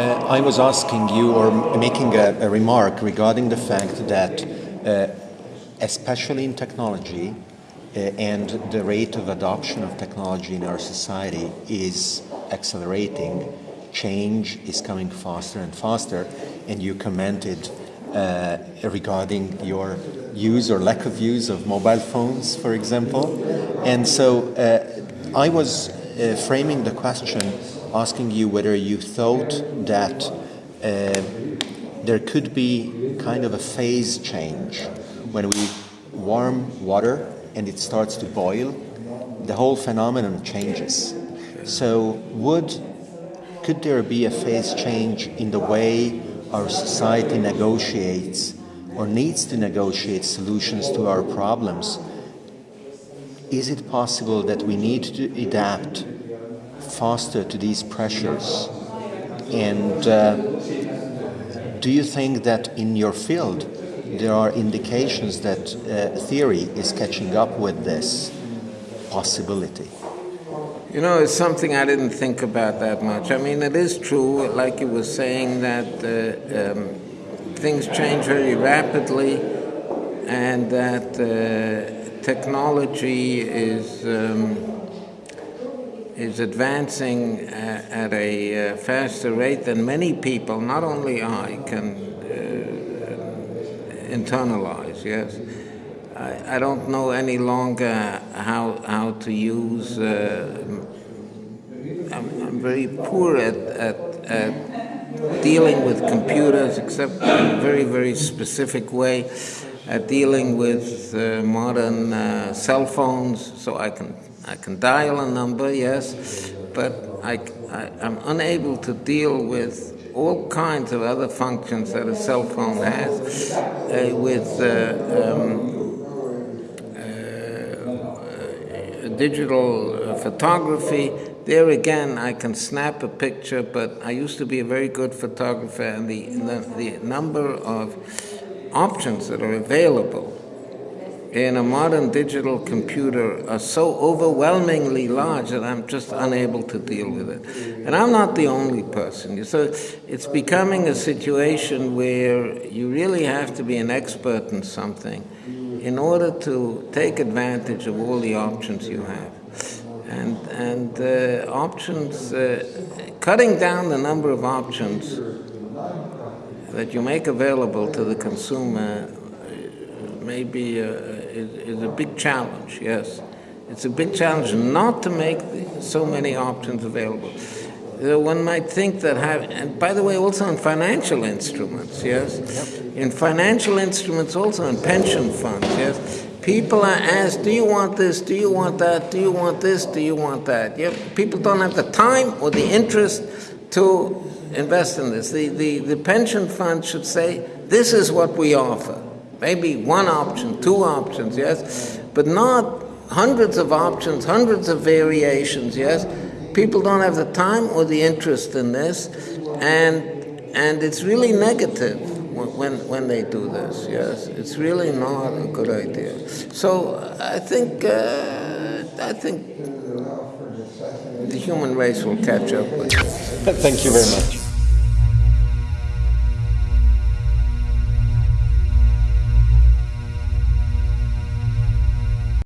Uh, I was asking you or making a, a, remark regarding the fact that, uh, especially in technology, uh, and the rate of adoption of technology in our society is accelerating. Change is coming faster and faster, and you commented uh, regarding your use or lack of use of mobile phones, for example. And so uh, I was uh, framing the question asking you whether you thought that uh, there could be kind of a phase change when we warm water and it starts to boil, the whole phenomenon changes. So would could there be a phase change in the way our society negotiates or needs to negotiate solutions to our problems? Is it possible that we need to adapt faster to these pressures? And uh, do you think that in your field there are indications that uh, theory is catching up with this possibility? You know, it's something I didn't think about that much. I mean, it is true, like you were saying, that uh, um, things change very rapidly and that uh, technology is. Um, is advancing uh, at a uh, faster rate than many people, not only I, can uh, internalize, yes. I, I, don't know any longer how, how to use, uh, I'm, I'm, very poor at, at, at dealing with computers except in a very, very specific way at dealing with uh, modern uh, cell phones so I can I can dial a number, yes, but I, I, am unable to deal with all kinds of other functions that a cell phone has, uh, with uh, um, uh, digital photography. There again, I can snap a picture, but I used to be a very good photographer, and the, the, the number of options that are available in a modern digital computer are so overwhelmingly large that I'm just unable to deal with it. And I'm not the only person. So it's becoming a situation where you really have to be an expert in something in order to take advantage of all the options you have. And, and uh, options, uh, cutting down the number of options that you make available to the consumer may be a, uh, is, is a big challenge, yes. It's a big challenge not to make so many options available. One might think that have, and by the way, also in financial instruments, yes? Yep. In financial instruments, also in pension funds, yes? People are asked, do you want this, do you want that, do you want this, do you want that? Yeah? People don't have the time or the interest to invest in this. The, the, the pension fund should say, this is what we offer. Maybe one option, two options, yes, but not hundreds of options, hundreds of variations, yes. People don't have the time or the interest in this, and and it's really negative when when they do this. Yes, it's really not a good idea. So I think uh, I think the human race will catch up with. Thank you very much.